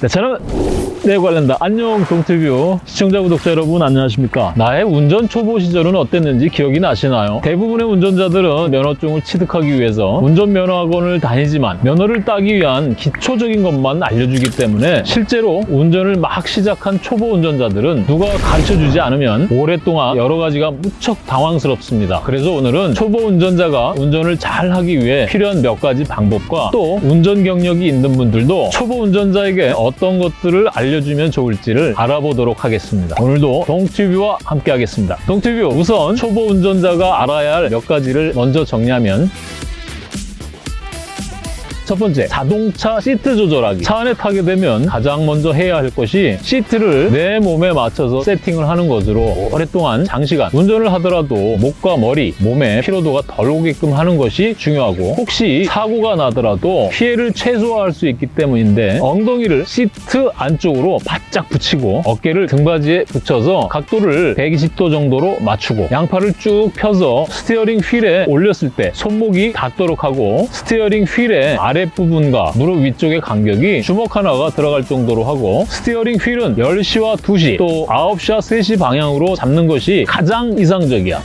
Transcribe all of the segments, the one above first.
네, 저는 네 관련다. 안녕 동티뷰. 시청자 구독자 여러분 안녕하십니까? 나의 운전 초보 시절은 어땠는지 기억이 나시나요? 대부분의 운전자들은 면허증을 취득하기 위해서 운전면허학원을 다니지만 면허를 따기 위한 기초적인 것만 알려주기 때문에 실제로 운전을 막 시작한 초보 운전자들은 누가 가르쳐주지 않으면 오랫동안 여러 가지가 무척 당황스럽습니다. 그래서 오늘은 초보 운전자가 운전을 잘 하기 위해 필요한 몇 가지 방법과 또 운전 경력이 있는 분들도 초보 운전자에게 어떤 것들을 알려 주면 좋을지를 알아보도록 하겠습니다. 오늘도 동튜브와 함께 하겠습니다. 동튜브 우선 초보 운전자가 알아야 할 몇 가지를 먼저 정리하면 첫 번째, 자동차 시트 조절하기. 차 안에 타게 되면 가장 먼저 해야 할 것이 시트를 내 몸에 맞춰서 세팅을 하는 것으로 오랫동안 장시간 운전을 하더라도 목과 머리, 몸에 피로도가 덜 오게끔 하는 것이 중요하고 혹시 사고가 나더라도 피해를 최소화할 수 있기 때문인데 엉덩이를 시트 안쪽으로 바짝 붙이고 어깨를 등받이에 붙여서 각도를 120도 정도로 맞추고 양팔을 쭉 펴서 스티어링 휠에 올렸을 때 손목이 닿도록 하고 스티어링 휠의 아랫부분과 무릎 위쪽의 간격이 주먹 하나가 들어갈 정도로 하고 스티어링 휠은 10시와 2시 또 9시와 3시 방향으로 잡는 것이 가장 이상적이야.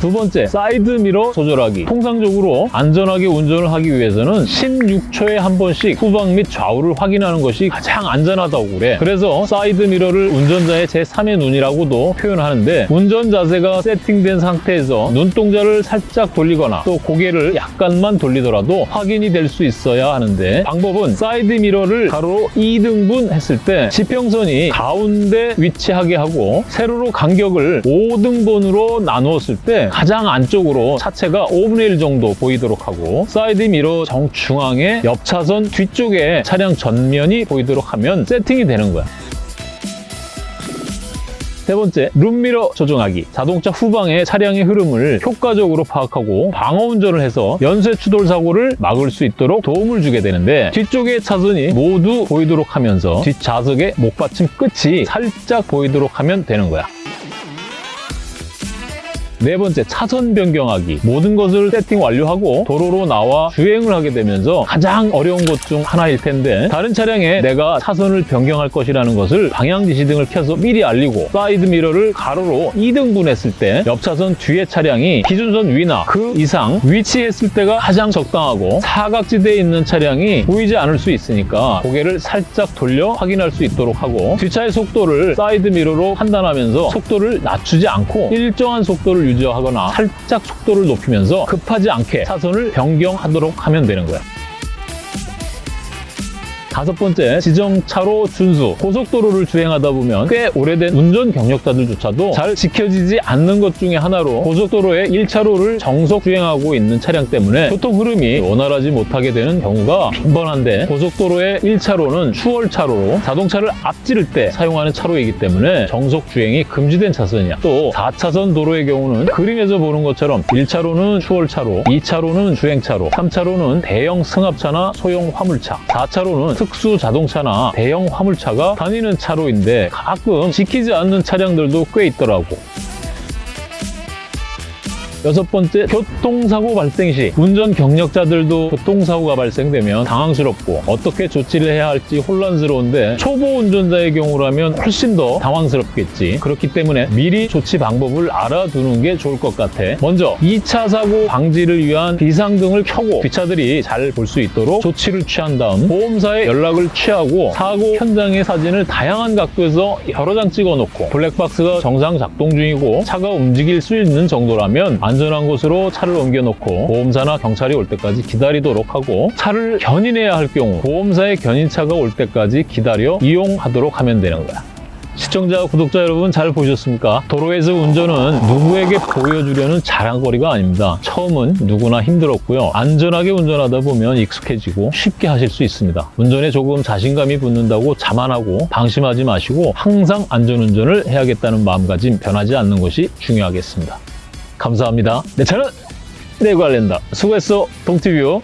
두 번째, 사이드 미러 조절하기. 통상적으로 안전하게 운전을 하기 위해서는 16초에 한 번씩 후방 및 좌우를 확인하는 것이 가장 안전하다고 그래. 그래서 사이드 미러를 운전자의 제3의 눈이라고도 표현하는데 운전 자세가 세팅된 상태에서 눈동자를 살짝 돌리거나 또 고개를 약간만 돌리더라도 확인이 될 수 있어야 하는데 방법은 사이드 미러를 가로로 2등분 했을 때 지평선이 가운데 위치하게 하고 세로로 간격을 5등분으로 나누었을 때 가장 안쪽으로 차체가 5분의 1 정도 보이도록 하고 사이드 미러 정중앙에 옆 차선 뒤쪽에 차량 전면이 보이도록 하면 세팅이 되는 거야. 세 번째, 룸미러 조정하기. 자동차 후방의 차량의 흐름을 효과적으로 파악하고 방어 운전을 해서 연쇄 추돌 사고를 막을 수 있도록 도움을 주게 되는데 뒤쪽의 차선이 모두 보이도록 하면서 뒷좌석의 목받침 끝이 살짝 보이도록 하면 되는 거야. 네 번째, 차선 변경하기. 모든 것을 세팅 완료하고 도로로 나와 주행을 하게 되면서 가장 어려운 것 중 하나일 텐데 다른 차량에 내가 차선을 변경할 것이라는 것을 방향 지시등을 켜서 미리 알리고 사이드 미러를 가로로 2등분 했을 때 옆 차선 뒤에 차량이 기준선 위나 그 이상 위치했을 때가 가장 적당하고 사각지대에 있는 차량이 보이지 않을 수 있으니까 고개를 살짝 돌려 확인할 수 있도록 하고 뒷차의 속도를 사이드 미러로 판단하면서 속도를 낮추지 않고 일정한 속도를 유지하거나 살짝 속도를 높이면서 급하지 않게 차선을 변경하도록 하면 되는 거야. 다섯 번째, 지정차로 준수. 고속도로를 주행하다 보면 꽤 오래된 운전 경력자들조차도 잘 지켜지지 않는 것 중에 하나로 고속도로의 1차로를 정속 주행하고 있는 차량 때문에 교통 흐름이 원활하지 못하게 되는 경우가 빈번한데 고속도로의 1차로는 추월차로로 자동차를 앞지를 때 사용하는 차로이기 때문에 정속 주행이 금지된 차선이야. 또 4차선 도로의 경우는 그림에서 보는 것처럼 1차로는 추월차로, 2차로는 주행차로, 3차로는 대형 승합차나 소형 화물차, 4차로는 특수 자동차나 대형 화물차가 다니는 차로인데 가끔 지키지 않는 차량들도 꽤 있더라고. 여섯 번째, 교통사고 발생 시 운전 경력자들도 교통사고가 발생되면 당황스럽고 어떻게 조치를 해야 할지 혼란스러운데 초보 운전자의 경우라면 훨씬 더 당황스럽겠지. 그렇기 때문에 미리 조치 방법을 알아두는 게 좋을 것 같아. 먼저 2차 사고 방지를 위한 비상등을 켜고 뒷차들이 잘 볼 수 있도록 조치를 취한 다음 보험사에 연락을 취하고 사고 현장의 사진을 다양한 각도에서 여러 장 찍어놓고 블랙박스가 정상 작동 중이고 차가 움직일 수 있는 정도라면 안전한 곳으로 차를 옮겨놓고 보험사나 경찰이 올 때까지 기다리도록 하고 차를 견인해야 할 경우 보험사의 견인차가 올 때까지 기다려 이용하도록 하면 되는 거야. 시청자, 구독자 여러분 잘 보셨습니까? 도로에서 운전은 누구에게 보여주려는 자랑거리가 아닙니다. 처음은 누구나 힘들었고요. 안전하게 운전하다 보면 익숙해지고 쉽게 하실 수 있습니다. 운전에 조금 자신감이 붙는다고 자만하고 방심하지 마시고 항상 안전운전을 해야겠다는 마음가짐 변하지 않는 것이 중요하겠습니다. 감사합니다. 내 차는 내관련다. 수고했어, 동티뷰.